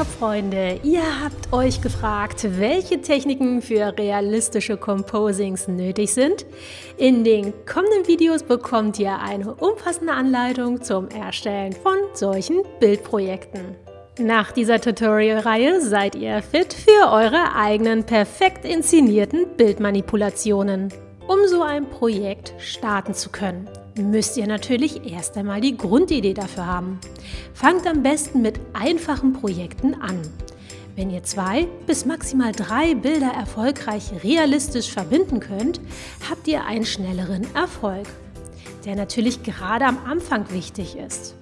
Hallo Photoshop-Freunde! Ihr habt euch gefragt, welche Techniken für realistische Composings nötig sind? In den kommenden Videos bekommt ihr eine umfassende Anleitung zum Erstellen von solchen Bildprojekten. Nach dieser Tutorial-Reihe seid ihr fit für eure eigenen perfekt inszenierten Bildmanipulationen. Um so ein Projekt starten zu können, müsst ihr natürlich erst einmal die Grundidee dafür haben. Fangt am besten mit einfachen Projekten an. Wenn ihr zwei bis maximal drei Bilder erfolgreich realistisch verbinden könnt, habt ihr einen schnelleren Erfolg, der natürlich gerade am Anfang wichtig ist.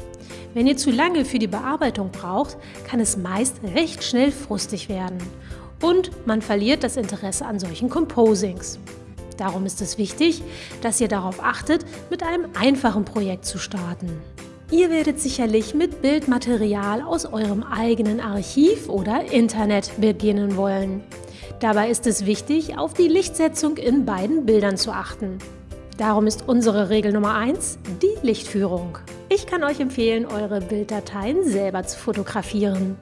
Wenn ihr zu lange für die Bearbeitung braucht, kann es meist recht schnell frustig werden und man verliert das Interesse an solchen Composings. Darum ist es wichtig, dass ihr darauf achtet, mit einem einfachen Projekt zu starten. Ihr werdet sicherlich mit Bildmaterial aus eurem eigenen Archiv oder Internet beginnen wollen. Dabei ist es wichtig, auf die Lichtsetzung in beiden Bildern zu achten. Darum ist unsere Regel Nummer 1 die Lichtführung. Ich kann euch empfehlen, eure Bilddateien selber zu fotografieren.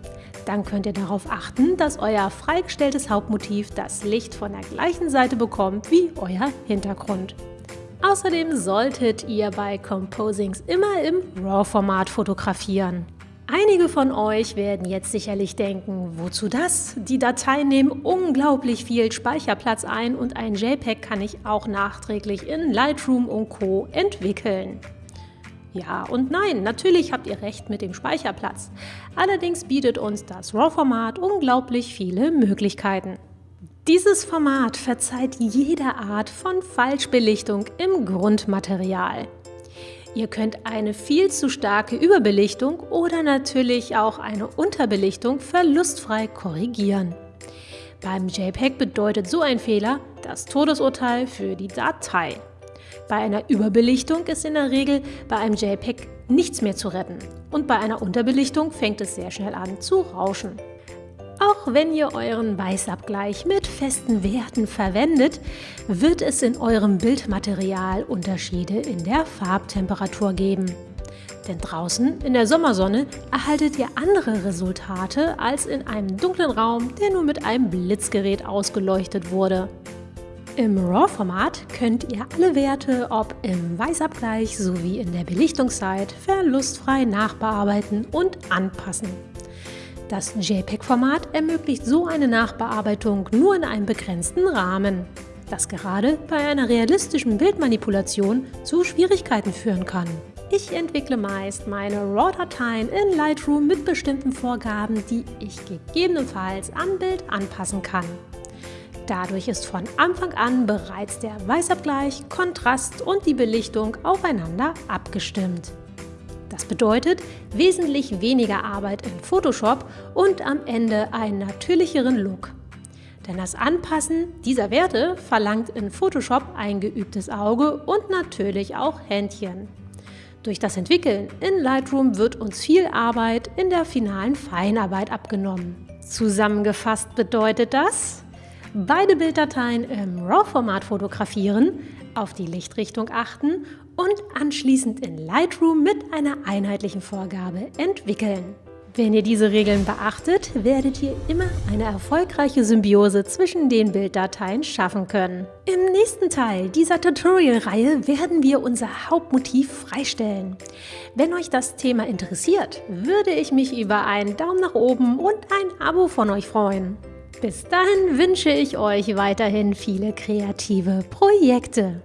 Dann könnt ihr darauf achten, dass euer freigestelltes Hauptmotiv das Licht von der gleichen Seite bekommt wie euer Hintergrund. Außerdem solltet ihr bei Composings immer im RAW-Format fotografieren. Einige von euch werden jetzt sicherlich denken, wozu das? Die Dateien nehmen unglaublich viel Speicherplatz ein und ein JPEG kann ich auch nachträglich in Lightroom und Co. entwickeln. Ja und nein, natürlich habt ihr recht mit dem Speicherplatz. Allerdings bietet uns das RAW-Format unglaublich viele Möglichkeiten. Dieses Format verzeiht jede Art von Falschbelichtung im Grundmaterial. Ihr könnt eine viel zu starke Überbelichtung oder natürlich auch eine Unterbelichtung verlustfrei korrigieren. Beim JPEG bedeutet so ein Fehler das Todesurteil für die Datei. Bei einer Überbelichtung ist in der Regel bei einem JPEG nichts mehr zu retten und bei einer Unterbelichtung fängt es sehr schnell an zu rauschen. Auch wenn ihr euren Weißabgleich mit festen Werten verwendet, wird es in eurem Bildmaterial Unterschiede in der Farbtemperatur geben. Denn draußen in der Sommersonne erhaltet ihr andere Resultate als in einem dunklen Raum, der nur mit einem Blitzgerät ausgeleuchtet wurde. Im RAW-Format könnt ihr alle Werte, ob im Weißabgleich sowie in der Belichtungszeit, verlustfrei nachbearbeiten und anpassen. Das JPEG-Format ermöglicht so eine Nachbearbeitung nur in einem begrenzten Rahmen, das gerade bei einer realistischen Bildmanipulation zu Schwierigkeiten führen kann. Ich entwickle meist meine RAW-Dateien in Lightroom mit bestimmten Vorgaben, die ich gegebenenfalls am Bild anpassen kann. Dadurch ist von Anfang an bereits der Weißabgleich, Kontrast und die Belichtung aufeinander abgestimmt. Das bedeutet wesentlich weniger Arbeit in Photoshop und am Ende einen natürlicheren Look. Denn das Anpassen dieser Werte verlangt in Photoshop ein geübtes Auge und natürlich auch Händchen. Durch das Entwickeln in Lightroom wird uns viel Arbeit in der finalen Feinarbeit abgenommen. Zusammengefasst bedeutet das, beide Bilddateien im RAW-Format fotografieren, auf die Lichtrichtung achten und anschließend in Lightroom mit einer einheitlichen Vorgabe entwickeln. Wenn ihr diese Regeln beachtet, werdet ihr immer eine erfolgreiche Symbiose zwischen den Bilddateien schaffen können. Im nächsten Teil dieser Tutorial-Reihe werden wir unser Hauptmotiv freistellen. Wenn euch das Thema interessiert, würde ich mich über einen Daumen nach oben und ein Abo von euch freuen. Bis dahin wünsche ich euch weiterhin viele kreative Projekte.